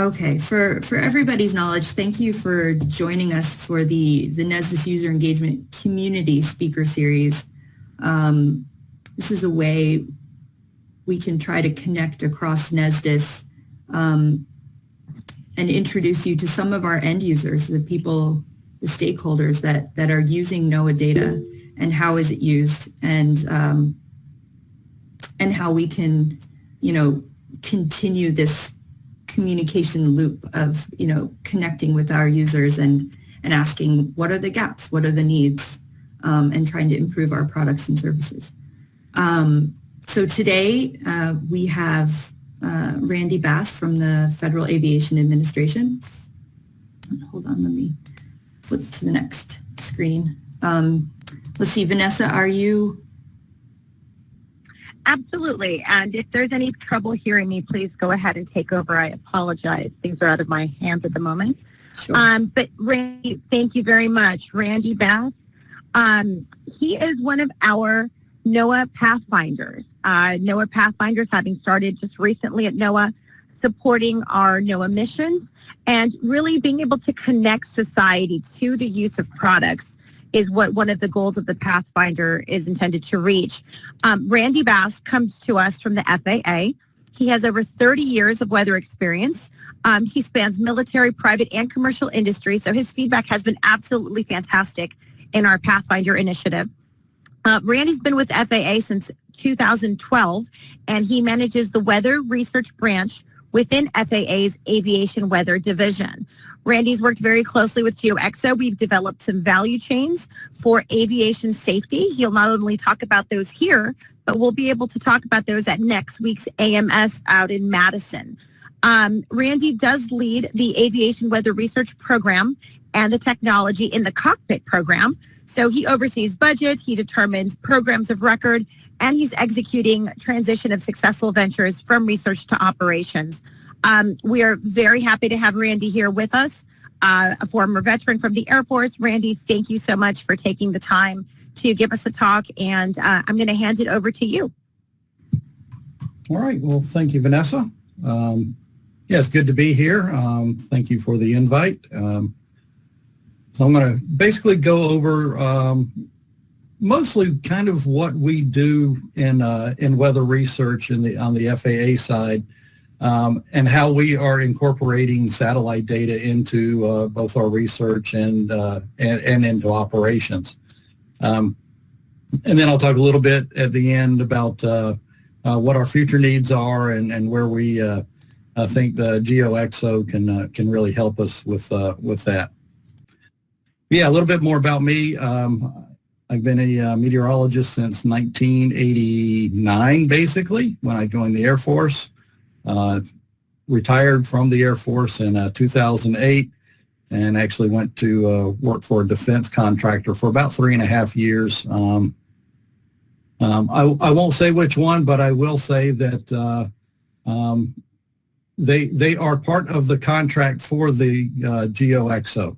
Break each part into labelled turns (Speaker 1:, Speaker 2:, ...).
Speaker 1: Okay, for, for everybody's knowledge, thank you for joining us for the, the NESDIS User Engagement Community Speaker Series. Um, this is a way we can try to connect across NESDIS um, and introduce you to some of our end users, the people, the stakeholders that, that are using NOAA data and how is it used and, um, and how we can, you know, continue this communication loop of, you know, connecting with our users and, and asking what are the gaps, what are the needs, um, and trying to improve our products and services. Um, so today uh, we have uh, Randy Bass from the Federal Aviation Administration. Hold on, let me flip to the next screen. Um, let's see, Vanessa, are you
Speaker 2: Absolutely. And if there's any trouble hearing me, please go ahead and take over. I apologize. Things are out of my hands at the moment. Sure. Um, but Randy, thank you very much. Randy Bass, um, he is one of our NOAA Pathfinders. Uh, NOAA Pathfinders having started just recently at NOAA, supporting our NOAA missions and really being able to connect society to the use of products is what one of the goals of the Pathfinder is intended to reach. Um, Randy Bass comes to us from the FAA. He has over 30 years of weather experience. Um, he spans military, private, and commercial industry, so his feedback has been absolutely fantastic in our Pathfinder initiative. Uh, Randy's been with FAA since 2012, and he manages the weather research branch within FAA's Aviation Weather Division. Randy's worked very closely with GeoXO. We've developed some value chains for aviation safety. He'll not only talk about those here, but we'll be able to talk about those at next week's AMS out in Madison. Um, Randy does lead the Aviation Weather Research Program and the technology in the cockpit program. So he oversees budget, he determines programs of record, and he's executing transition of successful ventures from research to operations. Um, we are very happy to have Randy here with us, uh, a former veteran from the Air Force. Randy, thank you so much for taking the time to give us a talk, and uh, I'm going to hand it over to you.
Speaker 3: All right. Well, thank you, Vanessa. Um, yeah, good to be here. Um, thank you for the invite. Um, so I'm going to basically go over um, mostly kind of what we do in uh, in weather research in the on the FAA side um, and how we are incorporating satellite data into uh, both our research and, uh, and, and into operations. Um, and then I'll talk a little bit at the end about uh, uh what our future needs are and, and where we uh, I think the GeoXO can uh, can really help us with with that. Yeah, a little bit more about me. Um, I've been a meteorologist since 1989, basically, when I joined the Air Force. Uh, retired from the Air Force in uh, 2008 and actually went to uh, work for a defense contractor for about three and a half years. Um, um, I, I, won't say which one, but I will say that um, they they are part of the contract for the uh, GeoXO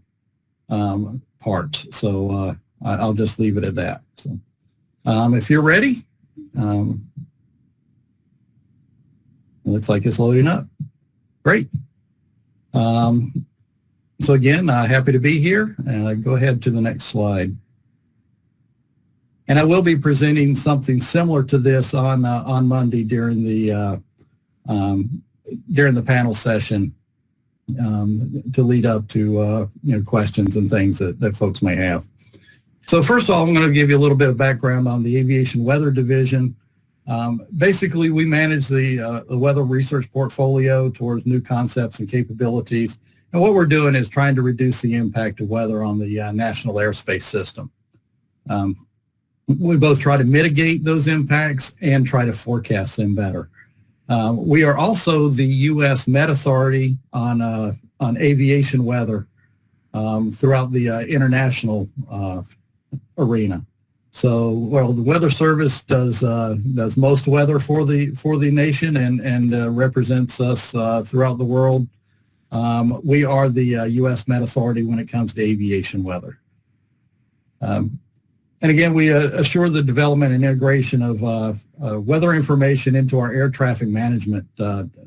Speaker 3: um, parts. So uh, I, will just leave it at that. So um, if you're ready, um, it looks like it's loading up. Great. Um, so again, uh, happy to be here. Uh, go ahead to the next slide. And I will be presenting something similar to this on uh, on Monday during the uh, um, during the panel session um, to lead up to uh, you know questions and things that, that folks may have. So first of all, I'm going to give you a little bit of background on the Aviation Weather Division. Um, basically, we manage the, uh, the weather research portfolio towards new concepts and capabilities. And what we're doing is trying to reduce the impact of weather on the uh, national airspace system. Um, we both try to mitigate those impacts and try to forecast them better. Uh, we are also the U.S. Met Authority on, uh, on aviation weather um, throughout the uh, international uh, arena. So, well, the Weather Service does uh, does most weather for the for the nation and and uh, represents us uh, throughout the world. Um, we are the U.S. Uh, Met Authority when it comes to aviation weather. Um, and again, we uh, assure the development and integration of uh, weather information into our air traffic management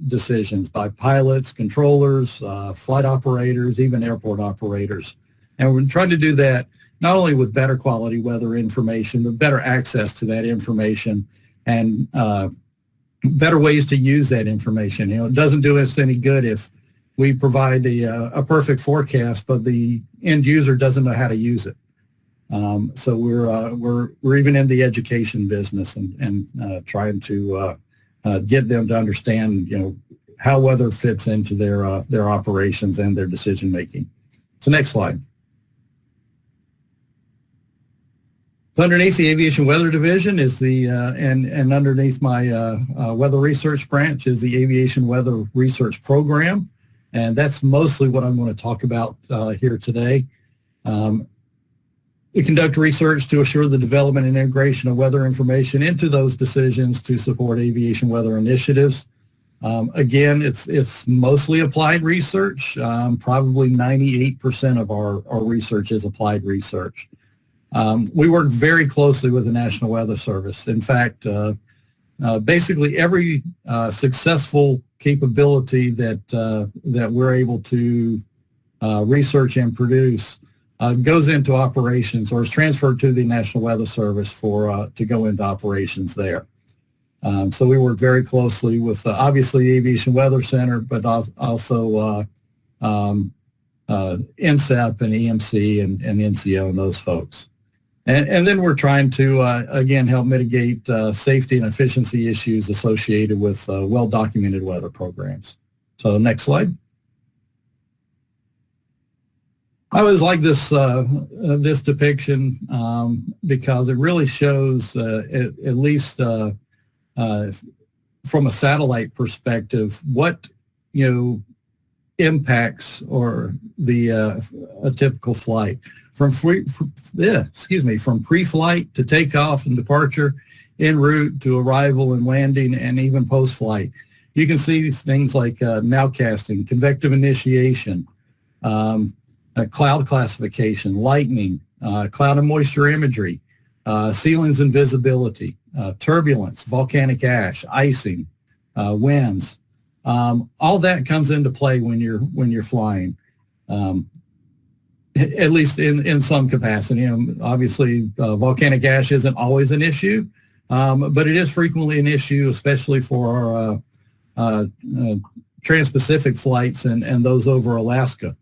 Speaker 3: decisions by pilots, controllers, flight operators, even airport operators. And we're trying to do that not only with better quality weather information, but better access to that information and uh, better ways to use that information. You know, it doesn't do us any good if we provide a, a perfect forecast, but the end user doesn't know how to use it. Um, so we're uh, we're we're even in the education business and and uh, trying to uh, uh get them to understand you know how weather fits into their uh, their operations and their decision making. So next slide. So underneath the Aviation Weather Division is the, uh, and, and underneath my uh, uh, Weather Research branch is the Aviation Weather Research Program. And that's mostly what I'm going to talk about uh, here today. Um, we conduct research to assure the development and integration of weather information into those decisions to support aviation weather initiatives. Um, again, it's it's mostly applied research. Um, probably 98% of our, our research is applied research. Um, we work very closely with the National Weather Service. In fact, uh, uh, basically every uh, successful capability that that we're able to research and produce uh, goes into operations or is transferred to the National Weather Service for uh, to go into operations there. Um, so we work very closely with uh, obviously Aviation Weather Center, but also um, and EMC and, and, NCO and those folks. And, and then we're trying to, uh, again, help mitigate safety and efficiency issues associated with well-documented weather programs. So next slide. I always like this uh, uh, this depiction um, because it really shows, uh, at, at, least uh, uh, from a satellite perspective, what you know impacts or the uh, a typical flight from free, yeah, excuse me, from pre-flight to takeoff and departure, en route to arrival and landing, and even post-flight. You can see things like nowcasting, convective initiation. Um, uh, cloud classification, lightning, uh, cloud and moisture imagery, uh, ceilings and visibility, uh, turbulence, volcanic ash, icing, uh, winds. Um, all that comes into play when you're when you're flying, um, at least in, in some capacity. Obviously, uh, volcanic ash isn't always an issue, um, but it is frequently an issue, especially for our trans-Pacific flights and, and those over Alaska.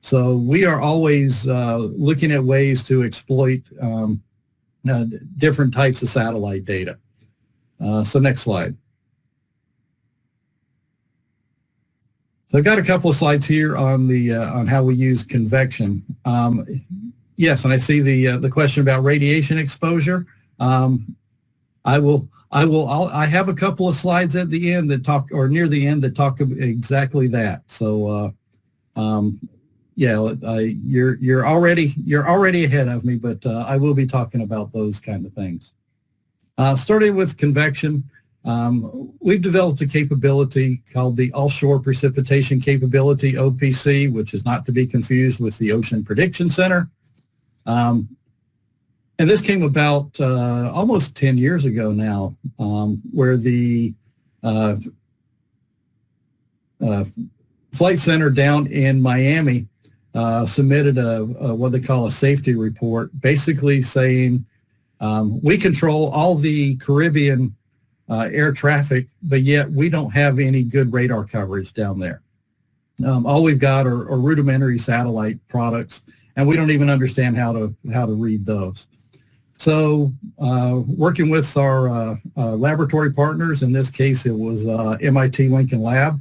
Speaker 3: So we are always uh, looking at ways to exploit um, uh, different types of satellite data. Uh, so next slide. So I've got a couple of slides here on the uh, on how we use convection. Um, yes, and I see the uh, the question about radiation exposure. Um, I will I will I'll, I have a couple of slides at the end that talk or near the end that talk exactly that. So uh, um, yeah, you're you're already you're already ahead of me, but uh, I will be talking about those kind of things. Uh, starting with convection, um, we've developed a capability called the Offshore Precipitation Capability (OPC), which is not to be confused with the Ocean Prediction Center. Um, and this came about uh, almost 10 years ago now, um, where the uh, uh, flight center down in Miami uh, submitted a, a, what they call a safety report, basically saying um, we control all the Caribbean uh, air traffic, but yet we don't have any good radar coverage down there. Um, all we've got are, are, rudimentary satellite products, and we don't even understand how to how to read those. So, uh, working with our uh, uh, laboratory partners, in this case, it was uh, MIT Lincoln Lab.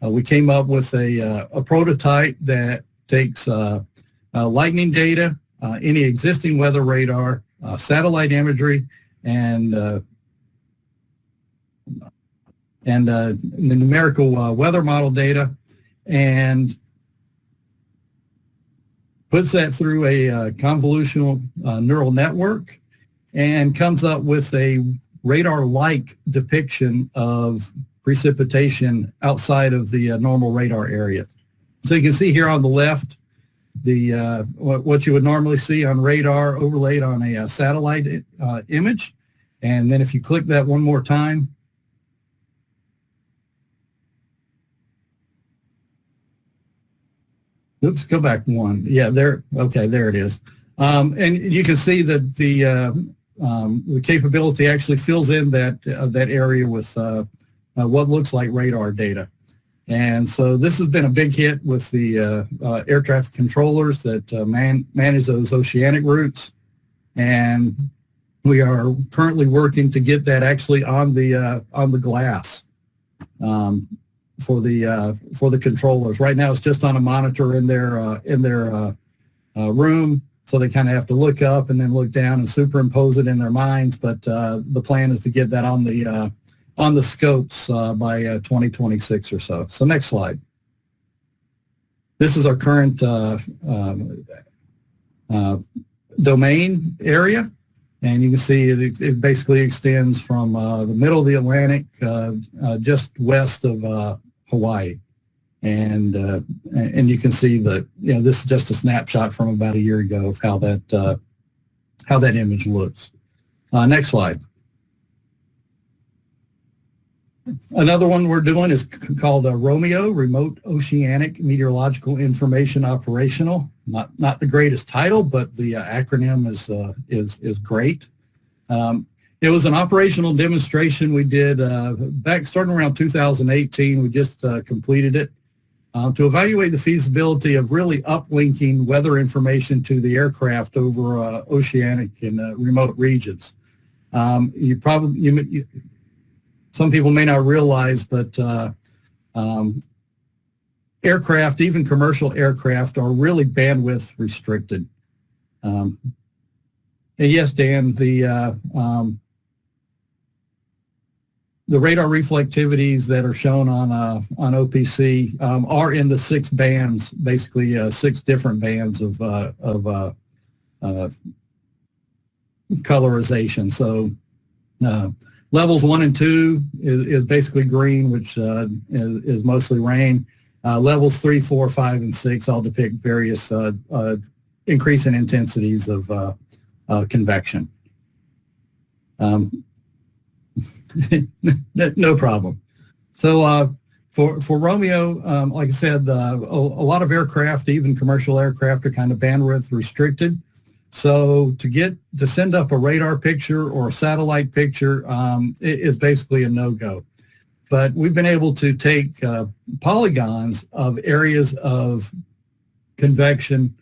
Speaker 3: we came up with a, a prototype that takes uh, uh, lightning data, uh, any existing weather radar, satellite imagery, and and the numerical weather model data, and puts that through a uh, convolutional uh, neural network and comes up with a radar-like depiction of precipitation outside of the uh, normal radar area. So you can see here on the left, the uh, what, you would normally see on radar overlaid on a, uh satellite uh, image. And then if you click that one more time, oops, go back one. Yeah, there. Okay, there it is. Um, and you can see that the uh, um, the capability actually fills in that uh, that area with uh, uh what looks like radar data. And so this has been a big hit with the uh, uh, air traffic controllers that man, manage those oceanic routes. And we are currently working to get that actually on the on the glass. Um, for the uh, for the controllers. Right now, it's just on a monitor in their uh, in their uh, room, so they kind of have to look up and then look down and superimpose it in their minds. But the plan is to get that on the on the scopes by 2026 or so. So next slide. This is our current um, domain area. And you can see it, it basically extends from uh, the middle of the Atlantic, uh, uh, just west of Hawaii. And uh, and you can see that you know this is just a snapshot from about a year ago of how that uh, how that image looks. Uh, next slide. Another one we're doing is called uh, ROMIO, Remote Oceanic Meteorological Information Operational. Not not the greatest title, but the uh, acronym is uh, is is great. Um, it was an operational demonstration we did uh, back starting around 2018. We just uh, completed it uh, to evaluate the feasibility of really uplinking weather information to the aircraft over uh, oceanic and uh, remote regions. Um, you probably, you, you, some people may not realize, but uh, um, aircraft, even commercial aircraft, are really bandwidth restricted. Um, and yes, Dan, the um, the radar reflectivities that are shown on uh, on OPC um, are in the six bands, basically uh, six different bands of uh, of uh, uh, colorization. So uh, levels one and two is, is basically green, which is, is, mostly rain. levels three, four, five, and six all depict various increasing intensities of convection. Um, no problem. So uh, for for ROMIO, um, like I said, uh, a, a, lot of aircraft, even commercial aircraft, are kind of bandwidth restricted. So to get to send up a radar picture or a satellite picture um, is basically a no-go. But we've been able to take uh, polygons of areas of convection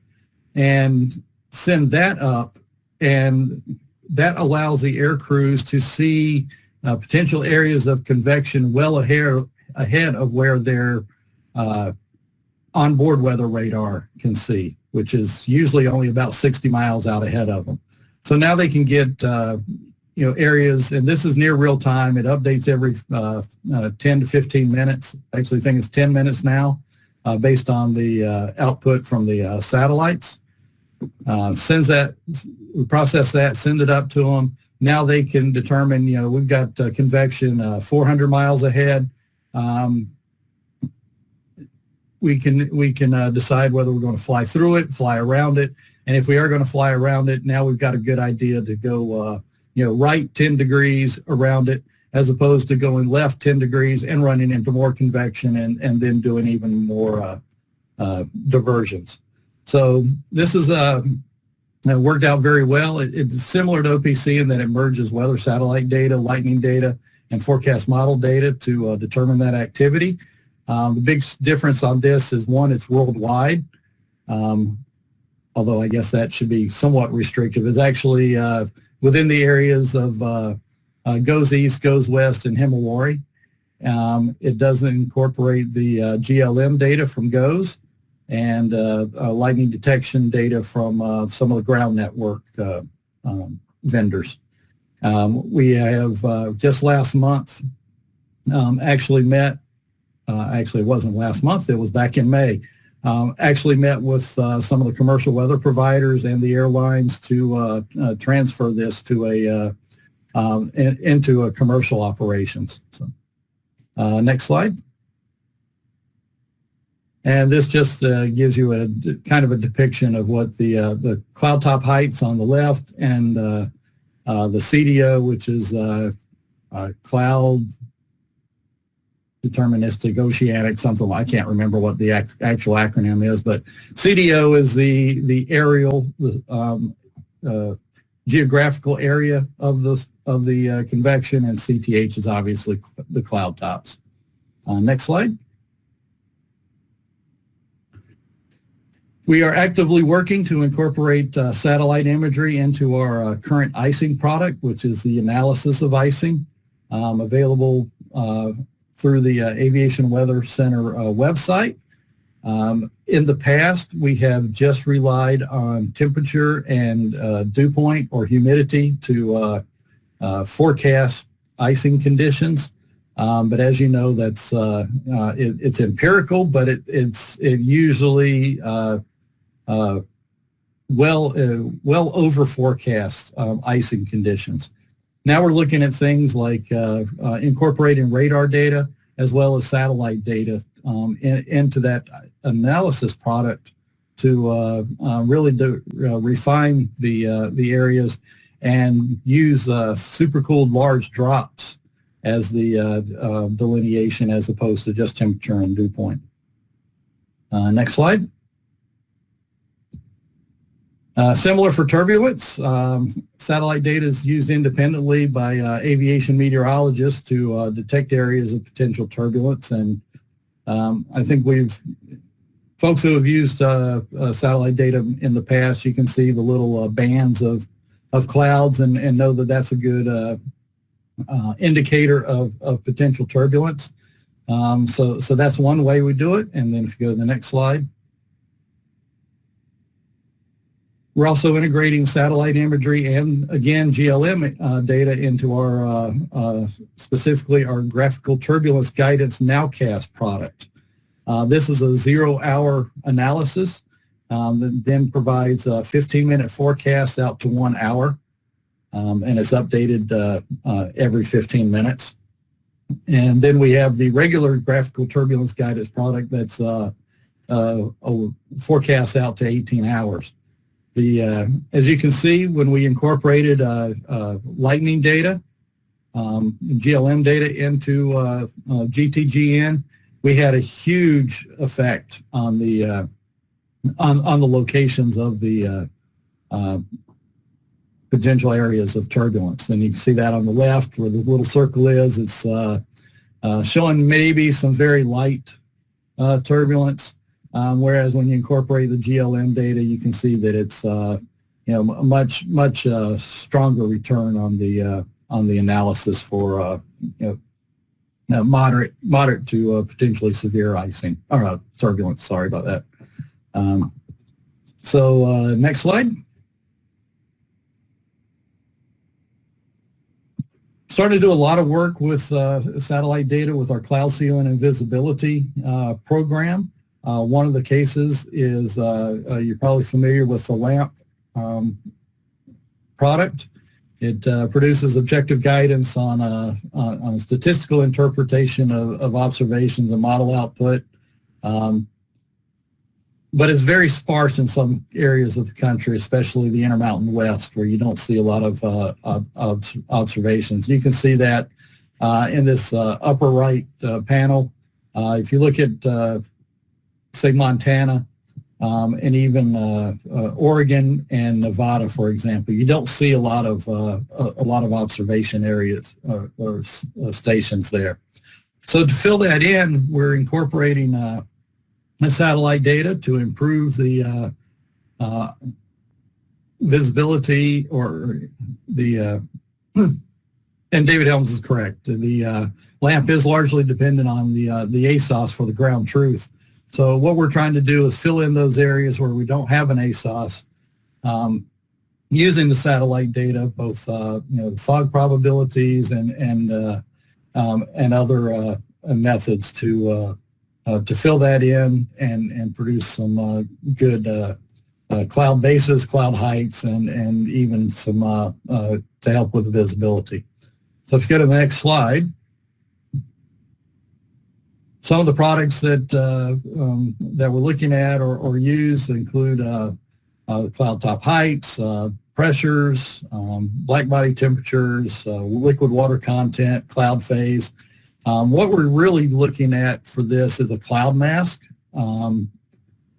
Speaker 3: and send that up, and that allows the air crews to see uh, potential areas of convection well ahead, ahead of where their uh, onboard weather radar can see, which is usually only about 60 miles out ahead of them. So now they can get uh, you know areas, and this is near real time. It updates every uh, uh, 10 to 15 minutes. I actually think it's 10 minutes now, uh, based on the uh, output from the uh, satellites. sends that, process that, send it up to them now they can determine, you know, we've got uh, convection uh, 400 miles ahead. Um, we can we can uh, decide whether we're going to fly through it, fly around it, and if we are going to fly around it, now we've got a good idea to go, uh, you know, right 10 degrees around it, as opposed to going left 10 degrees and running into more convection and and then doing even more uh, uh, diversions. So this is a it worked out very well. It, it's similar to OPC in that it merges weather satellite data, lightning data, and forecast model data to uh, determine that activity. Um, the big difference on this is one, it's worldwide, um, although I guess that should be somewhat restrictive. It's actually uh, within the areas of uh, uh GOES East, GOES West, and Himawari. Um, it doesn't incorporate the uh, GLM data from GOES, and uh, uh, lightning detection data from uh, some of the ground network um, vendors. Um, we have just last month um, actually met, actually it wasn't last month, it was back in May, um, actually met with uh, some of the commercial weather providers and the airlines to uh, uh, transfer this to a um, in, into a commercial operations. So, next slide. And this just uh, gives you a kind of a depiction of what the uh, the cloud top heights on the left and uh, uh the CDO, which is uh, cloud deterministic oceanic something I can't remember what the ac actual acronym is, but CDO is the the aerial um, uh, geographical area of the of the convection, and CTH is obviously the cloud tops. Next slide. We are actively working to incorporate uh, satellite imagery into our uh, current icing product, which is the analysis of icing, um, available uh, through the uh, Aviation Weather Center uh, website. Um, in the past, we have just relied on temperature and uh, dew point or humidity to forecast icing conditions. Um, but as you know, that's uh, uh, it, it's empirical, but it, it's it usually uh, uh, well uh, well over forecast um, icing conditions. Now we're looking at things like uh, incorporating radar data as well as satellite data um, in, into that analysis product to really do, refine the the areas and use supercooled large drops as the uh, delineation as opposed to just temperature and dew point. Uh, next slide. Uh, similar for turbulence, um, satellite data is used independently by uh, aviation meteorologists to uh, detect areas of potential turbulence. And um, I think we've, folks who have used uh, uh, satellite data in the past, you can see the little bands of, of clouds and, and know that that's a good indicator of, of potential turbulence. Um, so, so that's one way we do it. And then if you go to the next slide. We're also integrating satellite imagery and, again, GLM uh, data into our, uh, uh, specifically our graphical turbulence guidance nowcast product. Uh, this is a zero-hour analysis um, that then provides a 15-minute forecast out to one hour, um, and it's updated uh, uh, every 15 minutes. And then we have the regular graphical turbulence guidance product that's a forecast out to 18 hours. The, uh, as you can see, when we incorporated uh, uh, lightning data, um, GLM data into uh, uh, GTGN, we had a huge effect on the uh, on, on the locations of the potential areas of turbulence. And you can see that on the left where the little circle is. It's showing maybe some very light turbulence. Um, whereas when you incorporate the GLM data, you can see that it's uh, you know a much much uh, stronger return on the uh, on the analysis for uh, you know moderate moderate to uh, potentially severe icing or uh, turbulence. Sorry about that. Um, so next slide. started to do a lot of work with uh, satellite data with our cloud ceiling and visibility uh, program. Uh, one of the cases is uh, uh, you're probably familiar with the LAMP um, product. It uh, produces objective guidance on a, on a statistical interpretation of, of, observations and model output. Um, but it's very sparse in some areas of the country, especially the Intermountain West, where you don't see a lot of uh, ob observations. You can see that uh, in this upper right panel. if you look at say Montana, um, and even uh, uh, Oregon and Nevada, for example, you don't see a lot of uh, a, lot of observation areas or, or uh, stations there. So to fill that in, we're incorporating uh, satellite data to improve the uh, visibility or the. and David Helms is correct. The LAMP is largely dependent on the the ASOS for the ground truth. So what we're trying to do is fill in those areas where we don't have an ASOS um, using the satellite data, both uh, you know fog probabilities and and uh, um, and other uh, methods to uh, uh, to fill that in and and produce some good cloud bases, cloud heights, and and even some to help with visibility. So if you go to the next slide. Some of the products that uh, um, that we're looking at or, or use include uh, uh, cloud top heights, uh, pressures, um, black body temperatures, uh, liquid water content, cloud phase. Um, what we're really looking at for this is a cloud mask um,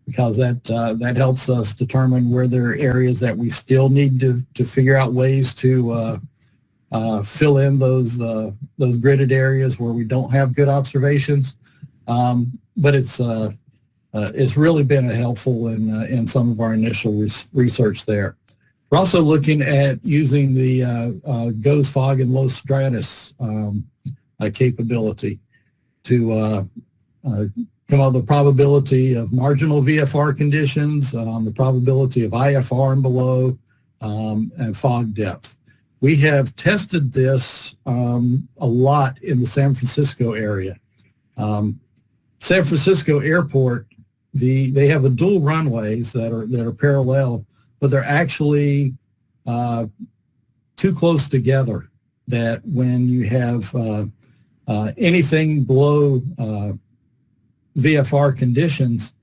Speaker 3: because that uh, that helps us determine where there are areas that we still need to, to figure out ways to fill in those those gridded areas where we don't have good observations. Um, but it's uh, uh, it's really been helpful in uh, in some of our initial res- research there. We're also looking at using the uh, uh, GOES fog and low stratus um, uh, capability to come up with the probability of marginal VFR conditions, um, the probability of IFR and below, um, and fog depth. We have tested this um, a lot in the San Francisco area. Um, San Francisco Airport, the they have the dual runways that are that are parallel, but they're actually uh, too close together. That when you have uh, uh, anything below uh, VFR conditions,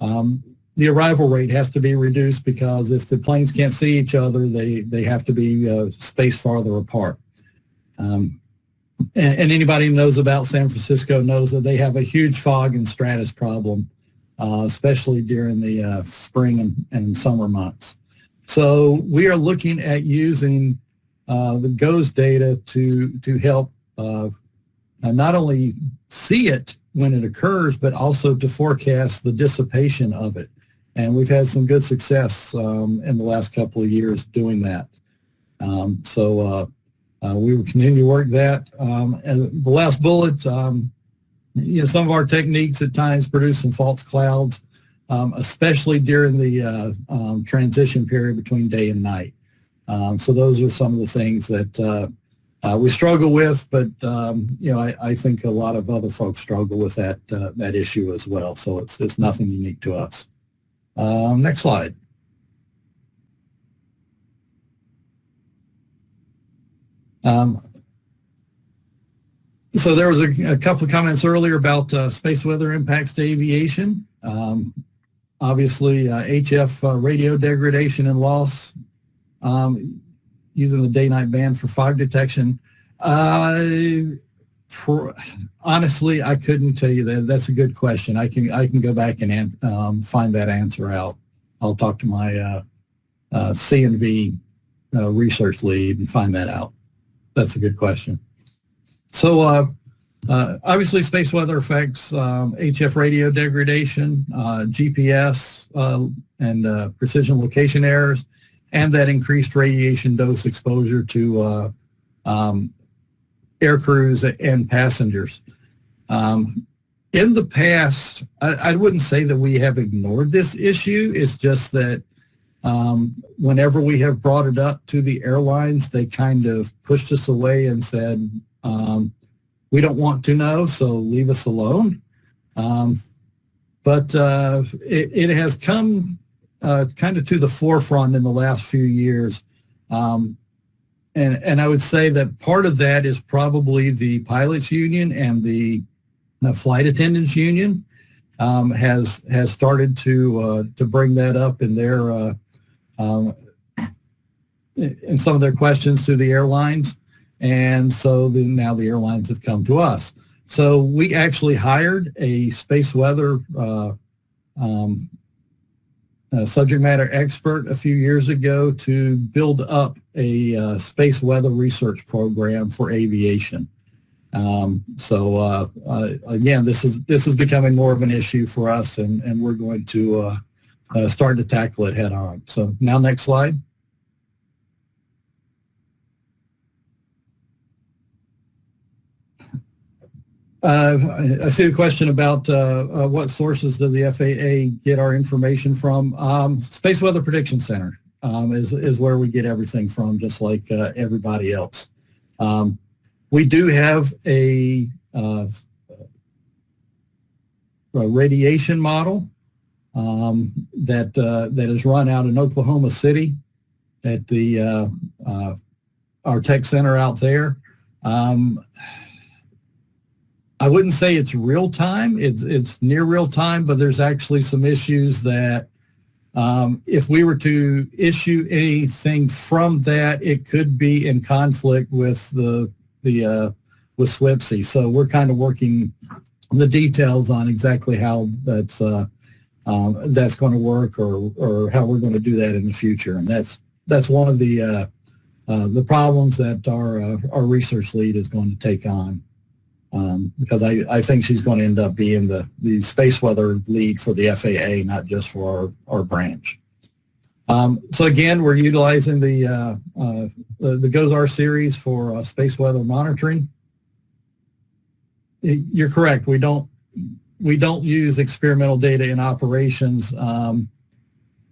Speaker 3: um, the arrival rate has to be reduced because if the planes can't see each other, they they have to be uh, spaced farther apart. Um, and, and, anybody who knows about San Francisco knows that they have a huge fog and stratus problem, uh, especially during the uh, spring and, and, summer months. So we are looking at using uh, the GOES data to, to help uh, not only see it when it occurs, but also to forecast the dissipation of it. And we've had some good success um, in the last couple of years doing that. Um, so uh, uh, we will continue to work that. Um, and the last bullet, um, you know, some of our techniques at times produce some false clouds, um, especially during the uh, um, transition period between day and night. Um, so those are some of the things that uh, uh, we struggle with, but um, you know, I, I, think a lot of other folks struggle with that uh, that issue as well. So it's it's nothing unique to us. next slide. Um, so there was a, a, couple of comments earlier about uh, space weather impacts to aviation. Um, obviously, uh, HF uh, radio degradation and loss um, using the day-night band for fog detection. Uh, for, honestly, I couldn't tell you that. That's a good question. I can I can go back and um, find that answer out. I'll talk to my uh, uh, CNV research lead and find that out. That's a good question. So uh, uh, obviously space weather affects um, HF radio degradation, uh, GPS, uh, and uh, precision location errors, and that increased radiation dose exposure to uh, um, air crews and passengers. Um, in the past, I, I, wouldn't say that we have ignored this issue. It's just that um, whenever we have brought it up to the airlines, they kind of pushed us away and said, um, we don't want to know, so leave us alone. Um, but uh, it, it, has come uh, kind of to the forefront in the last few years. Um, and, and I would say that part of that is probably the pilots union and the, flight attendants union um, has has started to uh, to bring that up in their uh, um, in some of their questions to the airlines. And so the, now the airlines have come to us. So we actually hired a space weather uh, um, subject matter expert a few years ago to build up a uh, space weather research program for aviation. Um, so uh, uh, again, this is this is becoming more of an issue for us, and, and we're going to uh, starting to tackle it head on. So now next slide. Uh, I see a question about uh, uh, what sources does the FAA get our information from. Um, Space Weather Prediction Center um, is, is where we get everything from, just like uh, everybody else. Um, we do have a, uh, a radiation model um, that uh, that is run out in Oklahoma City at the uh, uh, our tech center out there. Um, I wouldn't say it's real time. It's it's near real time, but there's actually some issues that um, if we were to issue anything from that, it could be in conflict with the the uh, with SWPC. So we're kind of working the details on exactly how that's uh, um, that's going to work or or how we're going to do that in the future. And that's that's one of the uh, uh, the problems that our uh, our research lead is going to take on. Um, because I, I think she's going to end up being the, the space weather lead for the FAA, not just for our, our branch. Um, so again, we're utilizing the, uh, uh, the, the GOES-R series for uh, space weather monitoring. You're correct. We don't we don't use experimental data in operations, um,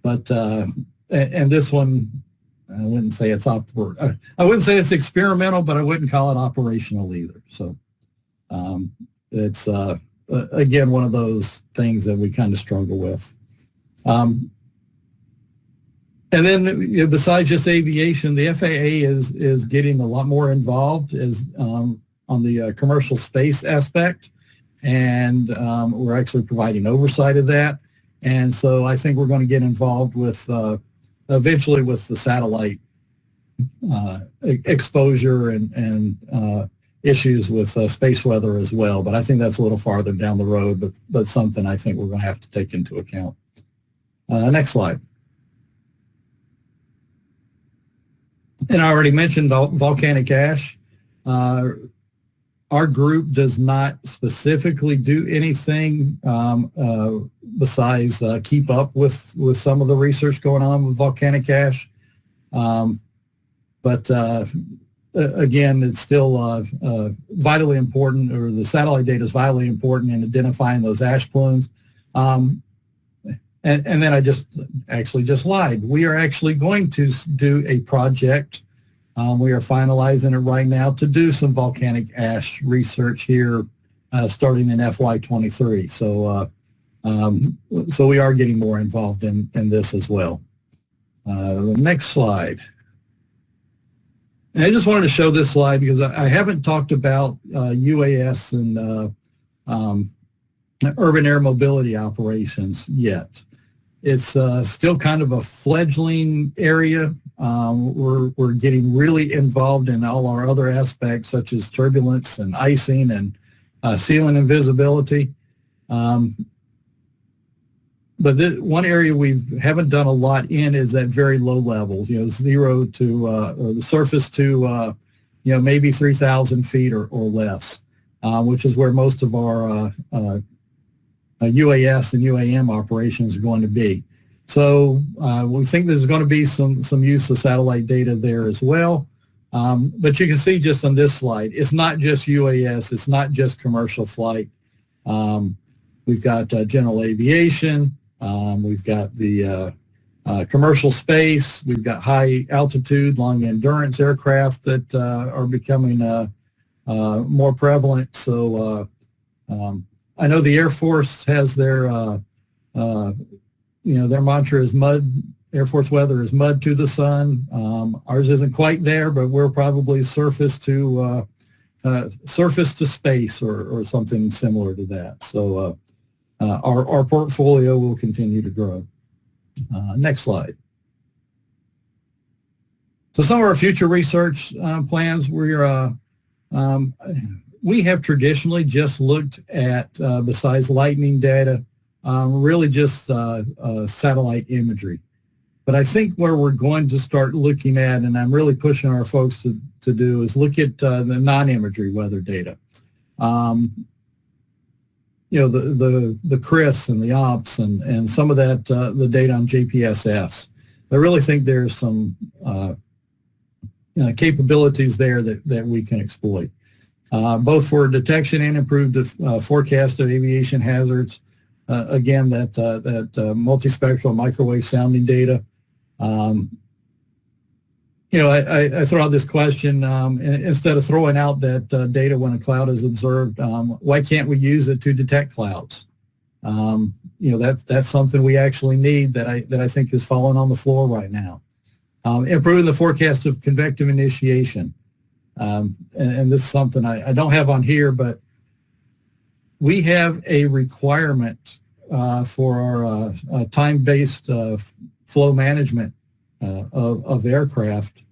Speaker 3: but uh, and, and, this one I wouldn't say it's I wouldn't say it's experimental, but I wouldn't call it operational either. So um, it's uh, again one of those things that we kind of struggle with. Um, and then you know, besides just aviation, the FAA is is getting a lot more involved as um, on the uh, commercial space aspect, and um, we're actually providing oversight of that. And so I think we're going to get involved with uh, eventually with the satellite uh, exposure and and uh, issues with uh, space weather as well. But I think that's a little farther down the road, but but something I think we're going to have to take into account. Uh, next slide. And I already mentioned volcanic ash. Our group does not specifically do anything um, uh, besides uh, keep up with, with some of the research going on with volcanic ash. Um, but uh, again, it's still uh, uh, vitally important, or the satellite data is vitally important in identifying those ash plumes. Um, and, and then I just actually just lied. We are actually going to do a project um, we are finalizing it right now to do some volcanic ash research here uh, starting in FY23. So, uh, um, so we are getting more involved in, in this as well. Uh, next slide. And I just wanted to show this slide because I, I haven't talked about UAS uh, and uh, um, urban air mobility operations yet. It's uh, still kind of a fledgling area. Um, we're, we're getting really involved in all our other aspects such as turbulence and icing and uh, ceiling and visibility. Um, but one area we haven't done a lot in is at very low levels, you know, zero to, uh, the surface to, uh, you know, maybe 3,000 feet or, or less, uh, which is where most of our UAS uh, and UAM operations are going to be. So uh, we think there's going to be some, some use of satellite data there as well. Um, but you can see just on this slide, it's not just UAS, it's not just commercial flight. Um, we've got uh, general aviation, um, we've got the uh, uh, commercial space, we've got high altitude, long endurance aircraft that uh, are becoming uh, more prevalent. So um, I know the Air Force has their you know, their mantra is mud, Air Force weather is mud to the sun. Um, ours isn't quite there, but we're probably surface to uh, uh, surface to space or, or something similar to that. So uh, uh our, our portfolio will continue to grow. Uh, next slide. So some of our future research plans, we're, um, we have traditionally just looked at, besides lightning data, um, really just uh, uh, satellite imagery. But I think where we're going to start looking at, and I'm really pushing our folks to, to do, is look at uh, the non-imagery weather data. Um, you know, the, the, the CRIS and the OPS and, and some of that, uh, the data on JPSS. I really think there's some uh, uh, capabilities there that, that we can exploit, both for detection and improved forecast of aviation hazards, uh, again, that, uh, that uh, multispectral microwave sounding data. Um, you know, I, I, throw out this question, um, instead of throwing out that uh, data when a cloud is observed, um, why can't we use it to detect clouds? Um, you know, that, that's something we actually need that I, that I think is falling on the floor right now. Um, improving the forecast of convective initiation. Um, and, and, this is something I, I, don't have on here, but we have a requirement uh, for our uh, time-based uh, flow management uh, of, of aircraft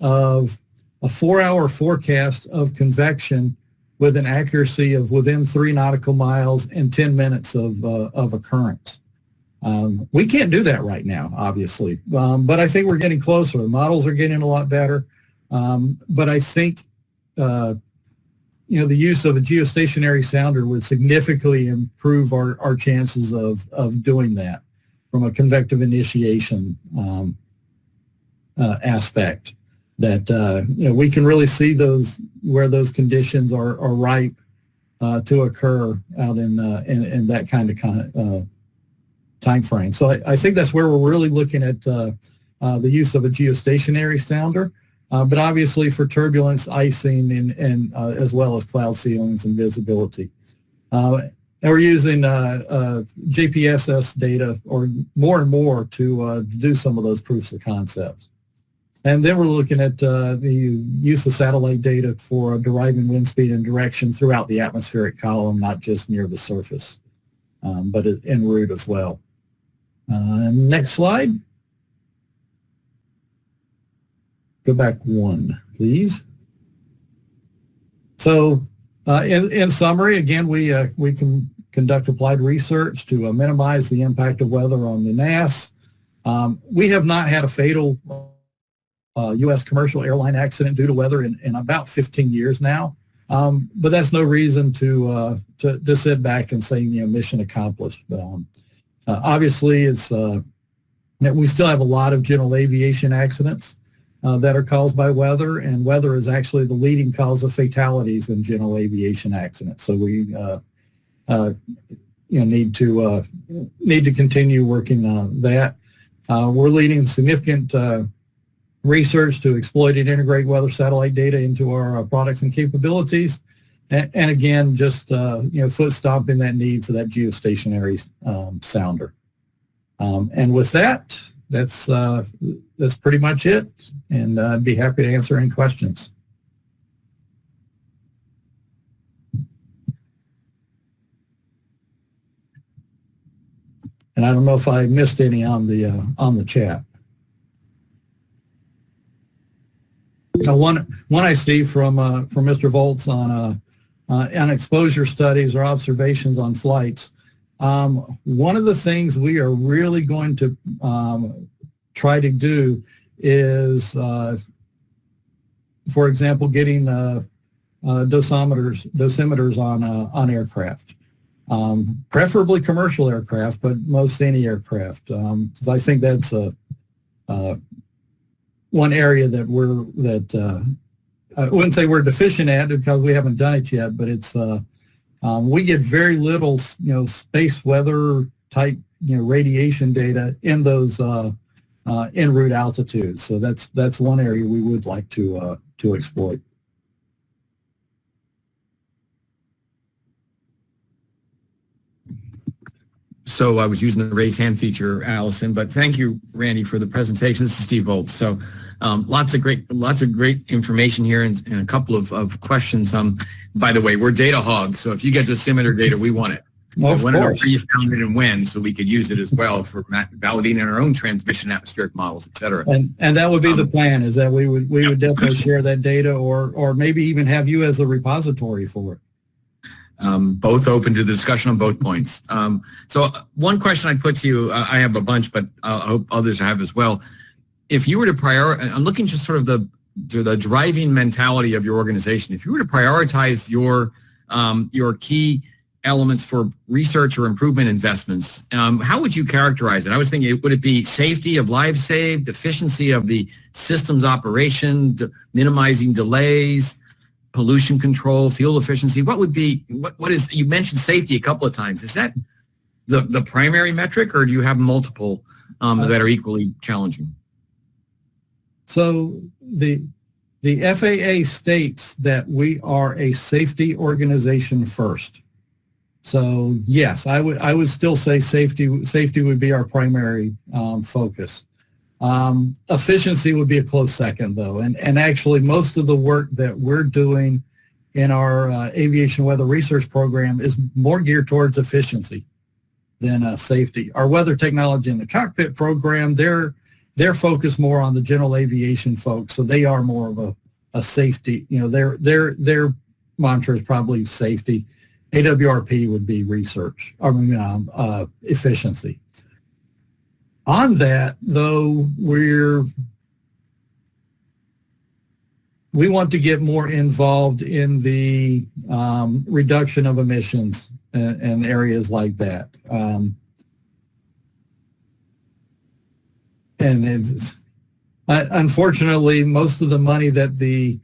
Speaker 3: of a four-hour forecast of convection with an accuracy of within three nautical miles and 10 minutes of, uh, of occurrence. Um, we can't do that right now, obviously, um, but I think we're getting closer. The models are getting a lot better, um, but I think uh, you know the use of a geostationary sounder would significantly improve our, our chances of, of doing that from a convective initiation um, uh, aspect that uh, you know we can really see those where those conditions are, are ripe uh, to occur out in, uh, in, in that kind of kind of uh, time frame. So I, I, think that's where we're really looking at uh, the use of a geostationary sounder, but obviously for turbulence, icing, and, and as well as cloud ceilings and visibility. and we're using JPSS data or more and more to do some of those proofs of concepts. And then we're looking at uh, the use of satellite data for deriving wind speed and direction throughout the atmospheric column, not just near the surface, um, but en route as well. Uh, next slide. Go back one, please. So uh, in, in summary, again, we, uh, we can conduct applied research to uh, minimize the impact of weather on the NAS. Um, we have not had a fatal uh, U.S. commercial airline accident due to weather in, in about 15 years now. Um, but that's no reason to, uh, to, to sit back and say you know mission accomplished. Um, uh, obviously, it's uh, we still have a lot of general aviation accidents uh, that are caused by weather, and weather is actually the leading cause of fatalities in general aviation accidents. So we uh, you know need to need to continue working on that. we're leading significant research to exploit and integrate weather satellite data into our uh, products and capabilities. And, and again, just uh, you know, foot stomping that need for that geostationary um, sounder. Um, and with that, that's uh, that's pretty much it. And uh, I'd be happy to answer any questions. And I don't know if I missed any on the uh, on the chat. Now, one one I see from uh, from Mr. Volz on uh, uh, on exposure studies or observations on flights. Um, one of the things we are really going to um, try to do is, uh, for example, getting uh, uh, dosimeters dosimeters on uh, on aircraft. Um, preferably commercial aircraft, but most any aircraft. Um, I think that's a, a one area that we're that uh, I wouldn't say we're deficient at because we haven't done it yet, but it's uh, um, we get very little you know space weather type you know radiation data in those uh, uh, en route altitudes. So that's that's one area we would like to uh, to exploit.
Speaker 4: So I was using the raise hand feature, Allison, but thank you, Randy, for the presentation. This is Steve Volz. So um, lots of great, lots of great information here and, and a couple of, of questions. Um, by the way, we're data hogs, so if you get dosimeter data, we want it.
Speaker 3: Well, of
Speaker 4: when
Speaker 3: course.
Speaker 4: you found it and when, so we could use it as well for validating our own transmission atmospheric models, et cetera.
Speaker 3: And and that would be um, the plan is that we would we would definitely share that data or or maybe even have you as a repository for it.
Speaker 4: Um, both open to the discussion on both points. Um, so uh, one question I put to you, uh, I have a bunch, but uh, I hope others have as well if you were to prior, I'm looking just sort of the the driving mentality of your organization. If you were to prioritize your um, your key elements for research or improvement investments, um, how would you characterize it? I was thinking, would it be safety of lives saved, efficiency of the system's operation, minimizing delays, pollution control, fuel efficiency? What would be, what, what is, you mentioned safety a couple of times. Is that the, the primary metric or do you have multiple um, that are equally challenging?
Speaker 3: So the the FAA states that we are a safety organization first. So yes, I would I would still say safety safety would be our primary um, focus. Um, efficiency would be a close second though, and and actually most of the work that we're doing in our uh, aviation weather research program is more geared towards efficiency than uh, safety. Our weather technology in the cockpit program, they're they're focused more on the general aviation folks, so they are more of a, a safety. You know, their their their mantra is probably safety. AWRP would be research, mean, um, uh, efficiency. On that, though, we're we want to get more involved in the um, reduction of emissions and, and areas like that. Um, and it's, uh, unfortunately, most of the money that the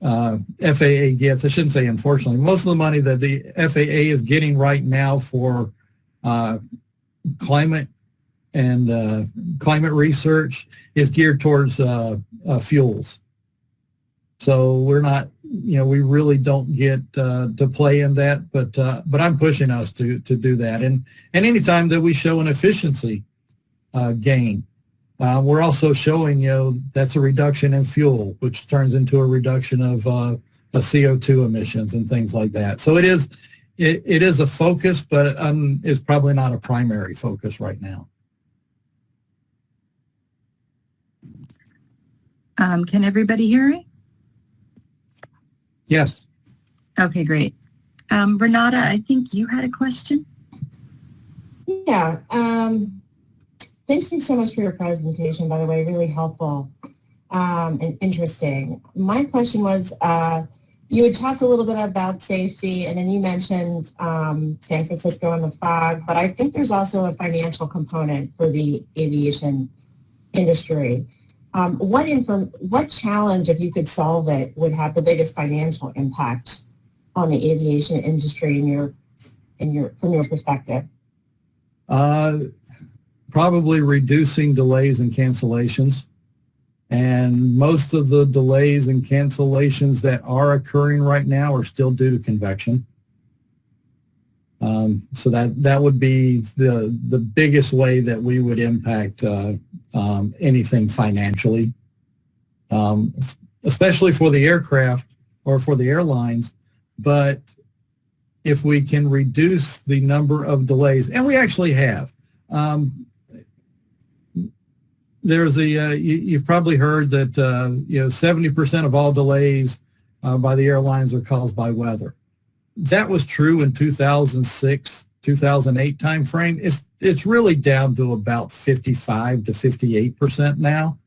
Speaker 3: uh, FAA gets, I shouldn't say unfortunately, most of the money that the FAA is getting right now for uh, climate and uh, climate research is geared towards uh, uh, fuels. So we're not, you know, we really don't get to play in that, but but I'm pushing us to to do that. And and anytime that we show an efficiency gain, uh, we're also showing, you know, that's a reduction in fuel, which turns into a reduction of, uh, of CO2 emissions and things like that. So it is it, it is a focus, but um, it's probably not a primary focus right now.
Speaker 1: Um, can everybody hear me?
Speaker 3: Yes.
Speaker 1: Okay, great. Um, Renata, I think you had a question.
Speaker 5: Yeah. Um, thank you so much for your presentation, by the way, really helpful um, and interesting. My question was, uh, you had talked a little bit about safety and then you mentioned um, San Francisco and the fog, but I think there's also a financial component for the aviation industry. Um, what what challenge, if you could solve it, would have the biggest financial impact on the aviation industry in your, in your, from your perspective?
Speaker 3: Uh, probably reducing delays and cancellations. And most of the delays and cancellations that are occurring right now are still due to convection. Um, so that that would be the the biggest way that we would impact uh, um, anything financially, um, especially for the aircraft or for the airlines. But if we can reduce the number of delays, and we actually have. Um, there's a uh, you, have probably heard that uh, you know 70% of all delays uh, by the airlines are caused by weather that was true in 2006, 2008 timeframe. It's it's really down to about 55 to 58 percent now,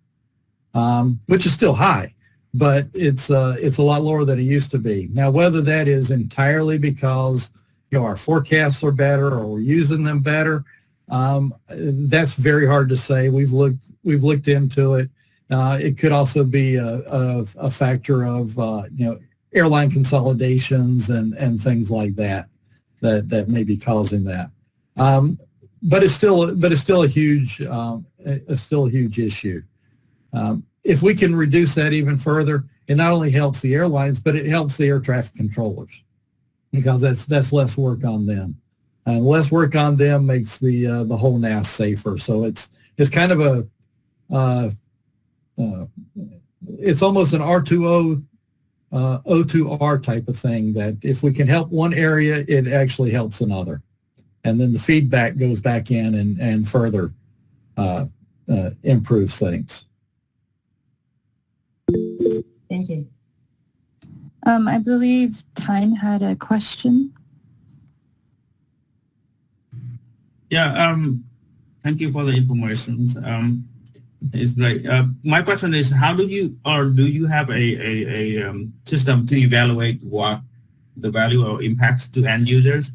Speaker 3: um, which is still high, but it's uh, it's a lot lower than it used to be. Now, whether that is entirely because you know our forecasts are better or we're using them better, um, that's very hard to say. We've looked we've looked into it. Uh, it could also be a, a, a factor of uh, you know airline consolidations and, and things like that, that, that may be causing that. Um, but it's still, but it's still a huge, um, a, still a huge issue. Um, if we can reduce that even further, it not only helps the airlines, but it helps the air traffic controllers because that's, that's less work on them. And less work on them makes the, uh, the whole NAS safer. So it's, it's kind of a, uh, uh, it's almost an R2O uh, O2R type of thing that if we can help one area, it actually helps another. And then the feedback goes back in and, and further uh, uh, improves things.
Speaker 5: Thank you.
Speaker 1: Um, I believe Tyne had a question.
Speaker 6: Yeah, um, thank you for the information. Um, it's like uh, my question is, how do you or do you have a a, a um, system to evaluate what the value or impacts to end users?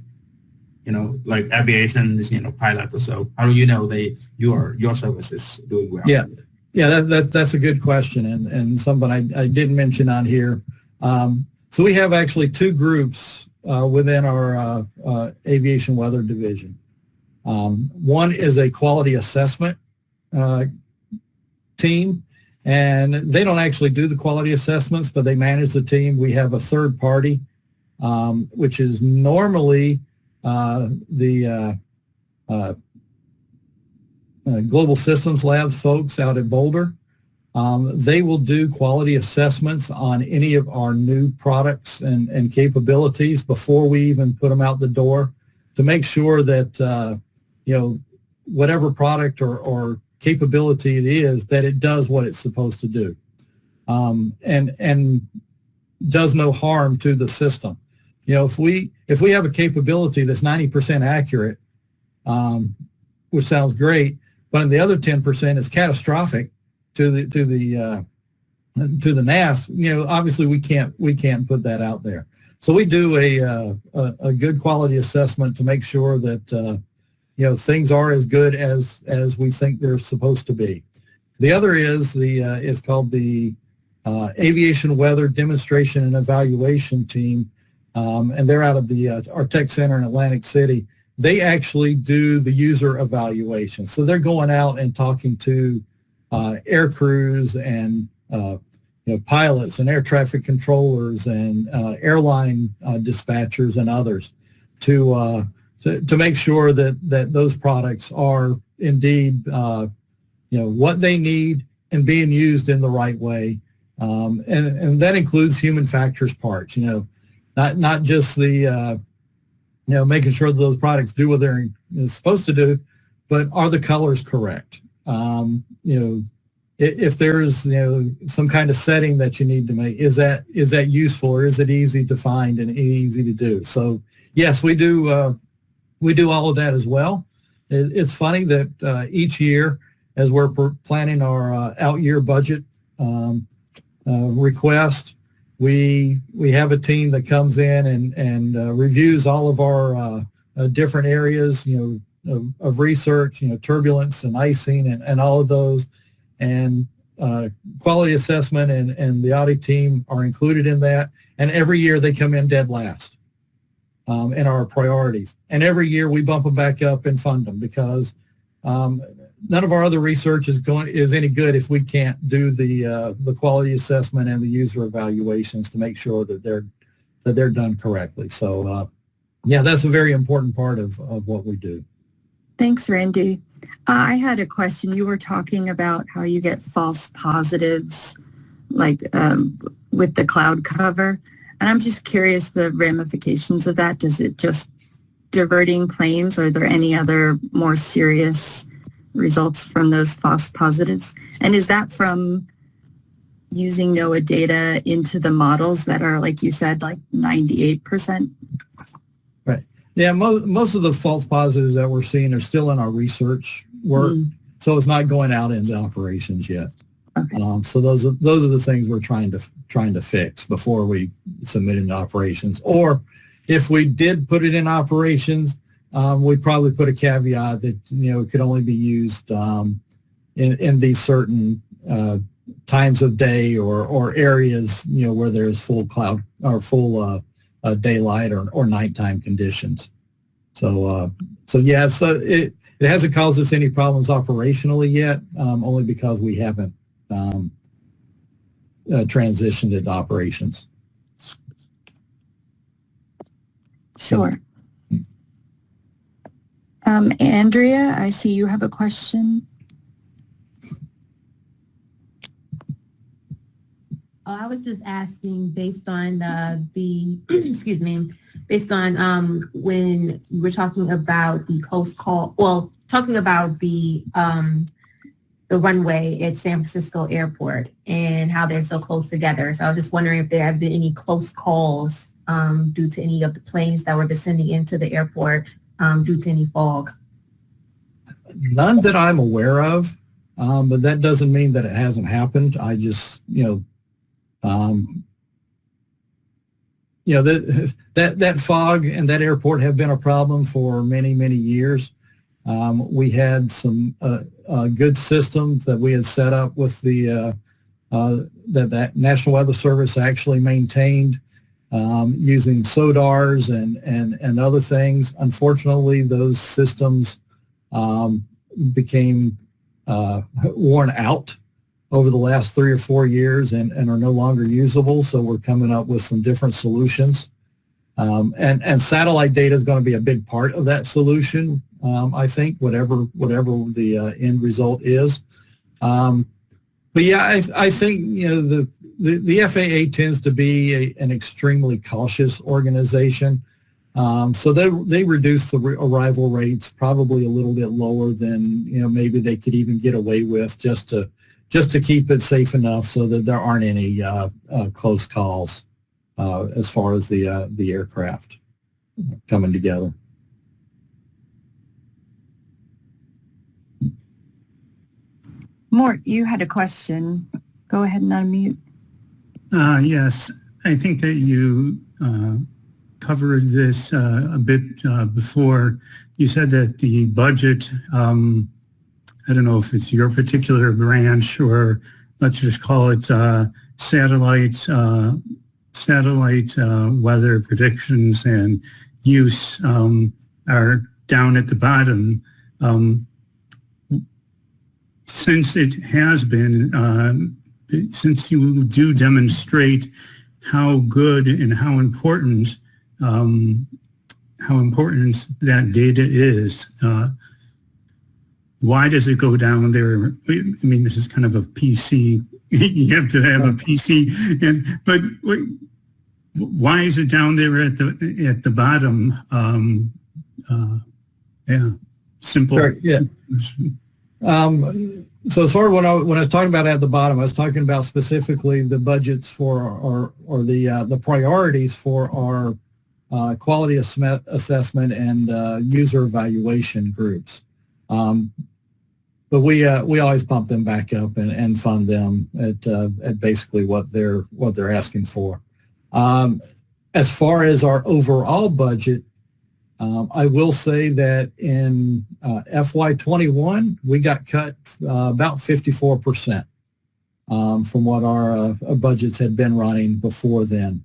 Speaker 6: You know, like aviation, you know, pilot or so. How do you know they your your service is doing well?
Speaker 3: Yeah, yeah, that, that that's a good question, and and something I, I didn't mention on here. Um, so we have actually two groups uh, within our uh, uh aviation weather division. Um, one is a quality assessment uh, team and they don't actually do the quality assessments, but they manage the team. We have a third party, um, which is normally uh, the uh, uh, uh Global Systems Lab folks out at Boulder. Um, they will do quality assessments on any of our new products and, and capabilities before we even put them out the door to make sure that, uh, you know, whatever product or, or capability it is, that it does what it's supposed to do um, and, and does no harm to the system. You know, if we, if we have a capability that's 90% accurate, um, which sounds great, but the other 10% is catastrophic to the, to the, uh, to the NAS, you know, obviously we can't, we can't put that out there. So we do a, uh, a, a, good quality assessment to make sure that, uh, you know, things are as good as, as we think they're supposed to be. The other is the, uh, is called the uh, Aviation Weather Demonstration and Evaluation Team, um, and they're out of the uh, our tech center in Atlantic City. They actually do the user evaluation. So they're going out and talking to uh, air crews and uh, you know, pilots and air traffic controllers and uh, airline uh, dispatchers and others to, uh, to, to make sure that that those products are indeed you know what they need and being used in the right way um, and, and that includes human factors parts, you know, not, not just the, uh, you know, making sure that those products do what they're supposed to do, but are the colors correct? Um, you know, if, if there's, you know, some kind of setting that you need to make, is that, is that useful or is it easy to find and easy to do? So yes, we do, uh, we do all of that as well. It, it's funny that uh, each year as we're planning our uh, out year budget, um, uh, request. We we have a team that comes in and and uh, reviews all of our uh, different areas, you know, of, of, research, you know, turbulence and icing and, and all of those, and quality assessment and and the audit team are included in that. And every year they come in dead last um, in our priorities. And every year we bump them back up and fund them because um, none of our other research is going is any good if we can't do the uh, the quality assessment and the user evaluations to make sure that they're that they're done correctly. So uh, yeah, that's a very important part of, of what we do.
Speaker 1: Thanks, Randy. I had a question. You were talking about how you get false positives like um, with the cloud cover. And I'm just curious the ramifications of that. Does it just diverting planes? Are there any other more serious results from those false positives? And is that from using NOAA data into the models that are, like you said, like 98%?
Speaker 3: Right. Yeah, mo- most of the false positives that we're seeing are still in our research work. Mm. So it's not going out into operations yet. Um, so those are those are the things we're trying to trying to fix before we submit into operations. Or if we did put it in operations, um, we'd probably put a caveat that you know it could only be used um, in in these certain uh, times of day or or areas you know where there's full cloud or full uh, uh, daylight or or nighttime conditions. So uh, so yeah, so it it hasn't caused us any problems operationally yet, um, only because we haven't um, uh, transitioned into operations.
Speaker 1: Sure. Um, Andrea, I see you have a question.
Speaker 7: Oh, I was just asking based on uh, the, excuse me, based on um, when we were talking about the close call, well, talking about the um, the runway at San Francisco Airport and how they're so close together. So I was just wondering if there have been any close calls um, due to any of the planes that were descending into the airport um, due to any fog?
Speaker 3: None that I'm aware of, um, but that doesn't mean that it hasn't happened. I just, you know, um, you know, that, that, that fog and that airport have been a problem for many, many years. Um, we had some uh, good systems that we had set up with the, uh, uh that, that National Weather Service actually maintained um, using SODARs and, and, and other things. Unfortunately, those systems um, became uh, worn out over the last three or four years and, and are no longer usable. So we're coming up with some different solutions. Um, and, and satellite data is going to be a big part of that solution, um, I think, whatever, whatever the uh, end result is. Um, but yeah, I, I think, you know, the, the, the FAA tends to be a, an extremely cautious organization. Um, so they, they reduce the arrival rates probably a little bit lower than, you know, maybe they could even get away with just to, just to keep it safe enough so that there aren't any uh, uh, close calls uh, as far as the, uh, the aircraft coming together.
Speaker 1: Mort, you had a question. Go ahead and unmute.
Speaker 8: Uh, yes, I think that you uh, covered this uh, a bit uh, before. You said that the budget, um, I don't know if it's your particular branch or let's just call it uh, satellite uh, satellite weather predictions and use um, are down at the bottom. Um, since it has been um, since you do demonstrate how good and how important um, how important that data is, uh, why does it go down there? I mean, this is kind of a PC. you have to have a PC, and but why is it down there at the at the bottom? Um, uh, yeah, simple.
Speaker 3: Sure, yeah. Um, so far as when I when I was talking about at the bottom, I was talking about specifically the budgets for our or the uh, the priorities for our uh, quality assessment and uh, user evaluation groups. Um, but we uh, we always bump them back up and, and fund them at uh, at basically what they're what they're asking for. Um, as far as our overall budget, um, I will say that in uh, FY21, we got cut uh, about 54% um, from what our uh, budgets had been running before then.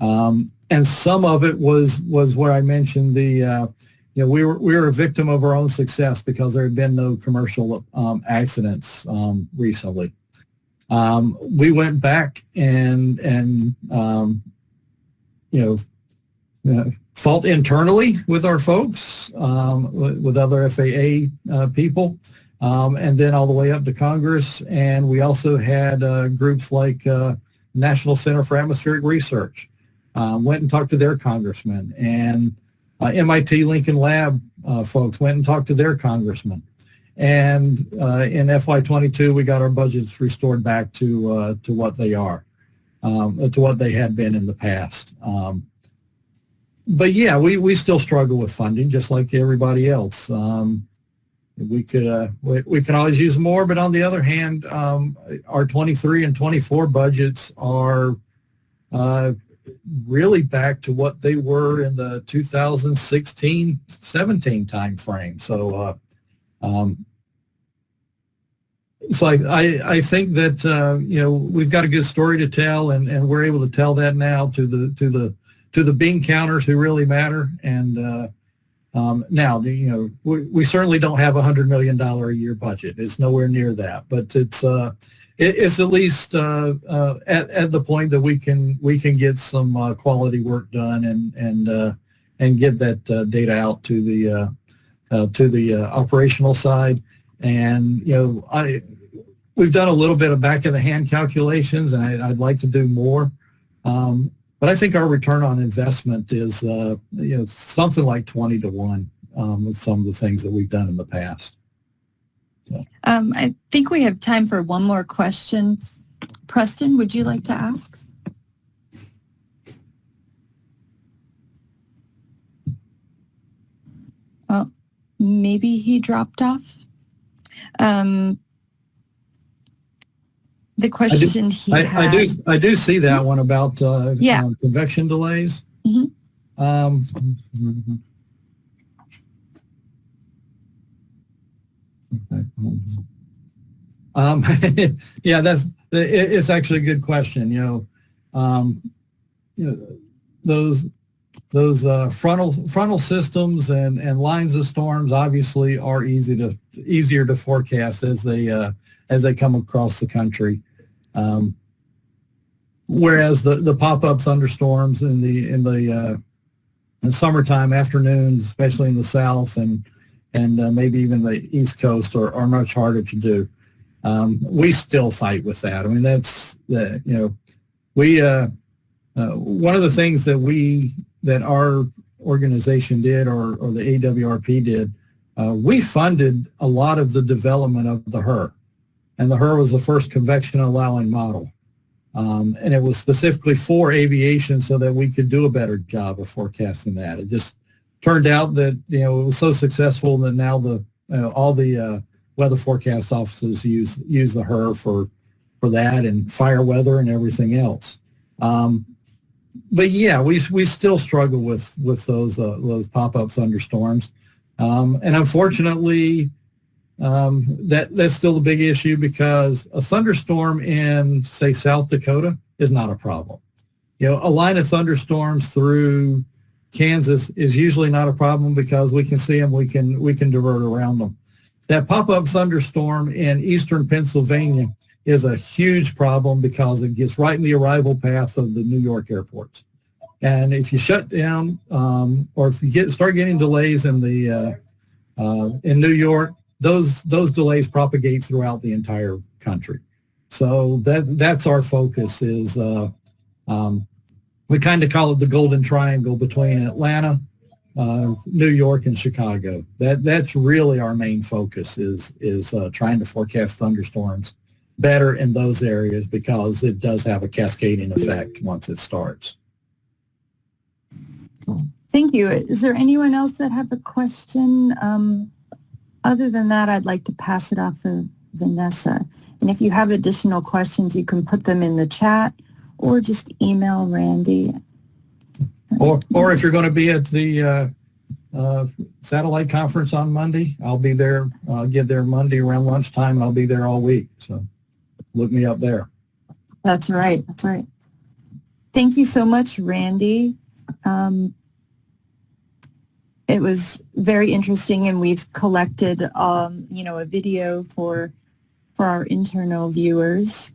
Speaker 3: Um, and some of it was was where I mentioned the, uh, you know, we were, we were a victim of our own success because there had been no commercial um, accidents um, recently. Um, we went back and, and you know, uh, fought internally with our folks, um, with other FAA uh, people, um, and then all the way up to Congress. And we also had uh, groups like uh, National Center for Atmospheric Research, um, went and talked to their congressman, and uh, MIT Lincoln Lab uh, folks went and talked to their congressman. And in FY22, we got our budgets restored back to to what they are, um, to what they had been in the past. Um, but yeah, we, we still struggle with funding just like everybody else. Um, we could uh, we, we can always use more, but on the other hand, um, our 23 and 24 budgets are uh, really back to what they were in the 2016-17 timeframe. So, uh, um, so I, I, I, think that uh, you know we've got a good story to tell, and, and we're able to tell that now to the to the to the bean counters who really matter. And uh, um, now, you know, we, we, certainly don't have a hundred million dollar a year budget. It's nowhere near that, but it's uh, it, it's at least uh, uh at, at the point that we can we can get some uh, quality work done and and uh, and get that data out to the to the operational side. And you know, I we've done a little bit of back of the hand calculations, and I, would like to do more. Um, but I think our return on investment is uh, you know something like 20 to 1 um, with some of the things that we've done in the past.
Speaker 1: So. Um, I think we have time for one more question. Preston, would you like to ask? Well, maybe he dropped off. Um, the question
Speaker 3: I do,
Speaker 1: he
Speaker 3: I,
Speaker 1: had.
Speaker 3: I do I do see that one about uh,
Speaker 1: yeah.
Speaker 3: Uh, convection delays.
Speaker 1: Mm-hmm.
Speaker 3: Um, um, yeah, that's it, it's actually a good question. You know, um, you know those those uh, frontal frontal systems and, and lines of storms obviously are easy to easier to forecast as they uh, as they come across the country. Um, whereas the, the pop-up thunderstorms in the in the, uh, in summertime afternoons, especially in the south and and uh, maybe even the east coast, are, are much harder to do. Um, we still fight with that. I mean, that's the, you know, we, uh, uh, one of the things that we, that our organization did or, or the AWRP did, uh, we funded a lot of the development of the HRRR. And the HRRR was the first convection allowing model. Um, and it was specifically for aviation so that we could do a better job of forecasting that. It just turned out that, you know, it was so successful that now the, uh, all the uh, weather forecast offices use, use the HRRR for, for that and fire weather and everything else. Um, but yeah, we, we still struggle with, with those, uh, those pop-up thunderstorms. Um, and unfortunately, um, that that's still a big issue because a thunderstorm in say South Dakota is not a problem. You know, a line of thunderstorms through Kansas is usually not a problem because we can see them, we can we can divert around them. That pop-up thunderstorm in eastern Pennsylvania is a huge problem because it gets right in the arrival path of the New York airports. And if you shut down, um, or if you get start getting delays in the uh, uh, in New York, those those delays propagate throughout the entire country. So that that's our focus is uh, um, we kind of call it the golden triangle between Atlanta, uh, New York, and Chicago. That that's really our main focus is is uh, trying to forecast thunderstorms better in those areas because it does have a cascading effect once it starts.
Speaker 1: Thank you. Is there anyone else that have a question? Um, other than that, I'd like to pass it off to Vanessa. And if you have additional questions, you can put them in the chat or just email Randy.
Speaker 3: Or, or if you're going to be at the uh, uh, satellite conference on Monday, I'll be there. I'll get there Monday around lunchtime. I'll be there all week. So look me up there.
Speaker 1: That's right. That's right. Thank you so much, Randy. Um, it was very interesting and we've collected, um, you know, a video for, for our internal viewers.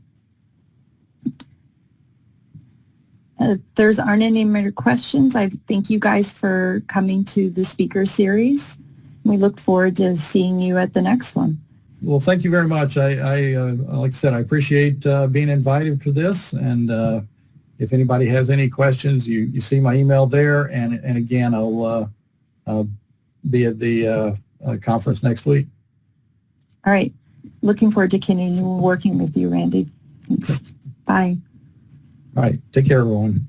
Speaker 1: Uh, if there's aren't any more questions, I thank you guys for coming to the speaker series. We look forward to seeing you at the next one.
Speaker 3: Well, thank you very much. I, I uh, like I said, I appreciate uh, being invited to this. And uh, if anybody has any questions, you, you see my email there. And, and again, I'll uh, be at the uh, uh, conference next week.
Speaker 1: All right. Looking forward to continuing working with you, Randy. Thanks. Bye.
Speaker 3: All right. Take care, everyone.